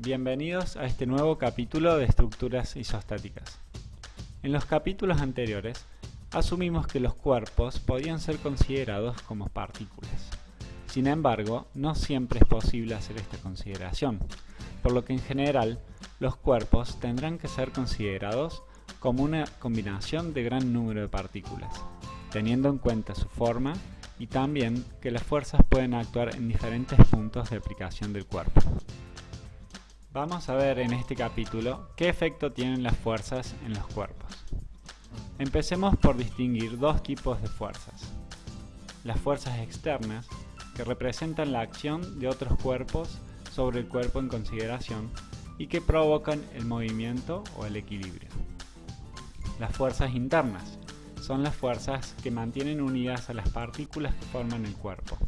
Bienvenidos a este nuevo capítulo de estructuras isostáticas. En los capítulos anteriores, asumimos que los cuerpos podían ser considerados como partículas. Sin embargo, no siempre es posible hacer esta consideración, por lo que en general, los cuerpos tendrán que ser considerados como una combinación de gran número de partículas, teniendo en cuenta su forma y también que las fuerzas pueden actuar en diferentes puntos de aplicación del cuerpo. Vamos a ver en este capítulo qué efecto tienen las fuerzas en los cuerpos. Empecemos por distinguir dos tipos de fuerzas. Las fuerzas externas, que representan la acción de otros cuerpos sobre el cuerpo en consideración y que provocan el movimiento o el equilibrio. Las fuerzas internas son las fuerzas que mantienen unidas a las partículas que forman el cuerpo.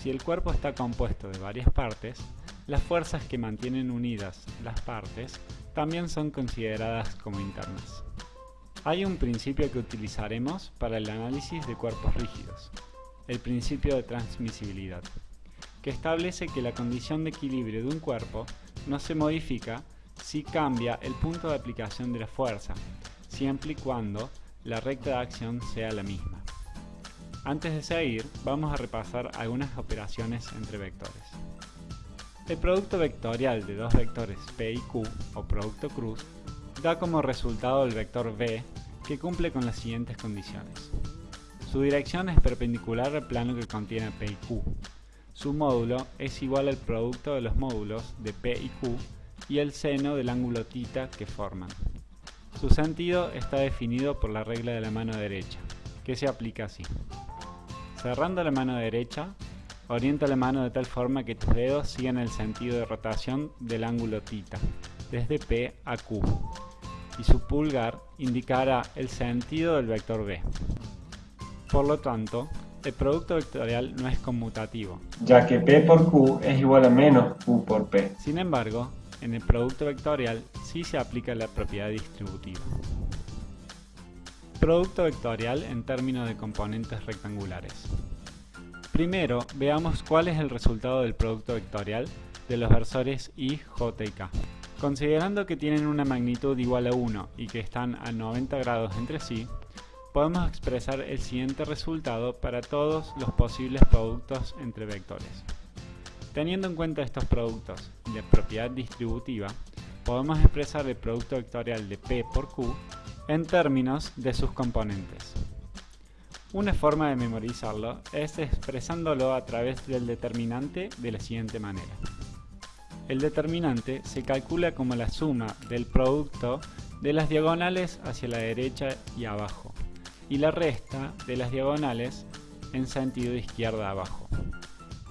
Si el cuerpo está compuesto de varias partes, las fuerzas que mantienen unidas las partes también son consideradas como internas. Hay un principio que utilizaremos para el análisis de cuerpos rígidos, el principio de transmisibilidad, que establece que la condición de equilibrio de un cuerpo no se modifica si cambia el punto de aplicación de la fuerza, siempre y cuando la recta de acción sea la misma. Antes de seguir, vamos a repasar algunas operaciones entre vectores. El producto vectorial de dos vectores P y Q, o producto cruz, da como resultado el vector V, que cumple con las siguientes condiciones. Su dirección es perpendicular al plano que contiene P y Q. Su módulo es igual al producto de los módulos de P y Q y el seno del ángulo θ que forman. Su sentido está definido por la regla de la mano derecha, que se aplica así. Cerrando la mano derecha, Orienta la mano de tal forma que tus dedos sigan el sentido de rotación del ángulo θ, desde P a Q, y su pulgar indicará el sentido del vector B. Por lo tanto, el producto vectorial no es conmutativo, ya que P por Q es igual a menos Q por P. Sin embargo, en el producto vectorial sí se aplica la propiedad distributiva. Producto vectorial en términos de componentes rectangulares. Primero, veamos cuál es el resultado del producto vectorial de los versores I, J y K. Considerando que tienen una magnitud igual a 1 y que están a 90 grados entre sí, podemos expresar el siguiente resultado para todos los posibles productos entre vectores. Teniendo en cuenta estos productos la propiedad distributiva, podemos expresar el producto vectorial de P por Q en términos de sus componentes. Una forma de memorizarlo es expresándolo a través del determinante de la siguiente manera. El determinante se calcula como la suma del producto de las diagonales hacia la derecha y abajo, y la resta de las diagonales en sentido izquierda abajo.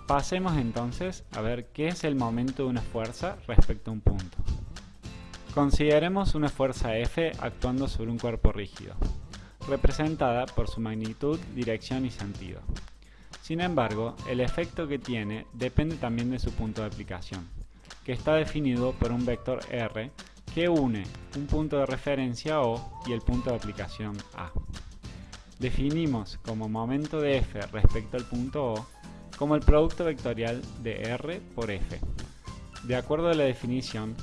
Pasemos entonces a ver qué es el momento de una fuerza respecto a un punto. Consideremos una fuerza F actuando sobre un cuerpo rígido representada por su magnitud, dirección y sentido. Sin embargo, el efecto que tiene depende también de su punto de aplicación, que está definido por un vector R que une un punto de referencia O y el punto de aplicación A. Definimos como momento de F respecto al punto O como el producto vectorial de R por F. De acuerdo a la definición,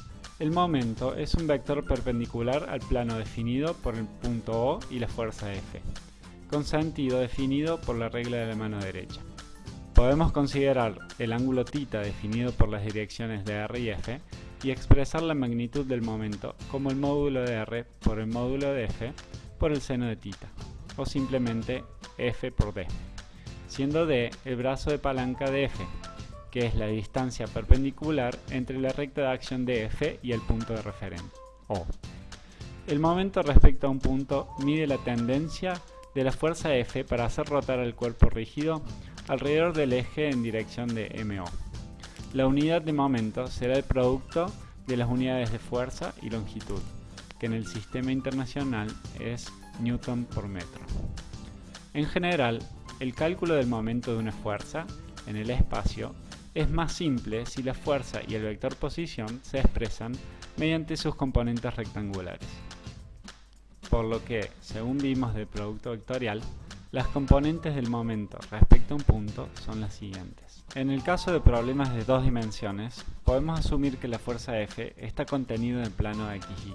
el momento es un vector perpendicular al plano definido por el punto O y la fuerza F, con sentido definido por la regla de la mano derecha. Podemos considerar el ángulo θ definido por las direcciones de R y F y expresar la magnitud del momento como el módulo de R por el módulo de F por el seno de θ, o simplemente F por D, siendo D el brazo de palanca de F, que es la distancia perpendicular entre la recta de acción de F y el punto de referencia, O. El momento respecto a un punto mide la tendencia de la fuerza F para hacer rotar el cuerpo rígido alrededor del eje en dirección de MO. La unidad de momento será el producto de las unidades de fuerza y longitud, que en el sistema internacional es Newton por metro. En general, el cálculo del momento de una fuerza en el espacio es más simple si la fuerza y el vector posición se expresan mediante sus componentes rectangulares. Por lo que, según vimos del producto vectorial, las componentes del momento respecto a un punto son las siguientes. En el caso de problemas de dos dimensiones, podemos asumir que la fuerza F está contenida en el plano XY.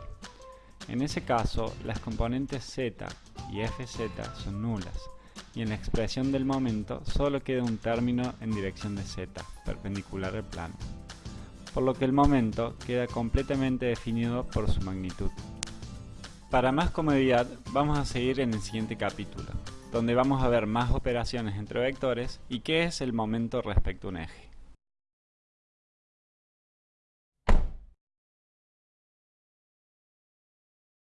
En ese caso, las componentes Z y Fz son nulas, y en la expresión del momento solo queda un término en dirección de Z, perpendicular al plano, por lo que el momento queda completamente definido por su magnitud. Para más comodidad, vamos a seguir en el siguiente capítulo donde vamos a ver más operaciones entre vectores y qué es el momento respecto a un eje.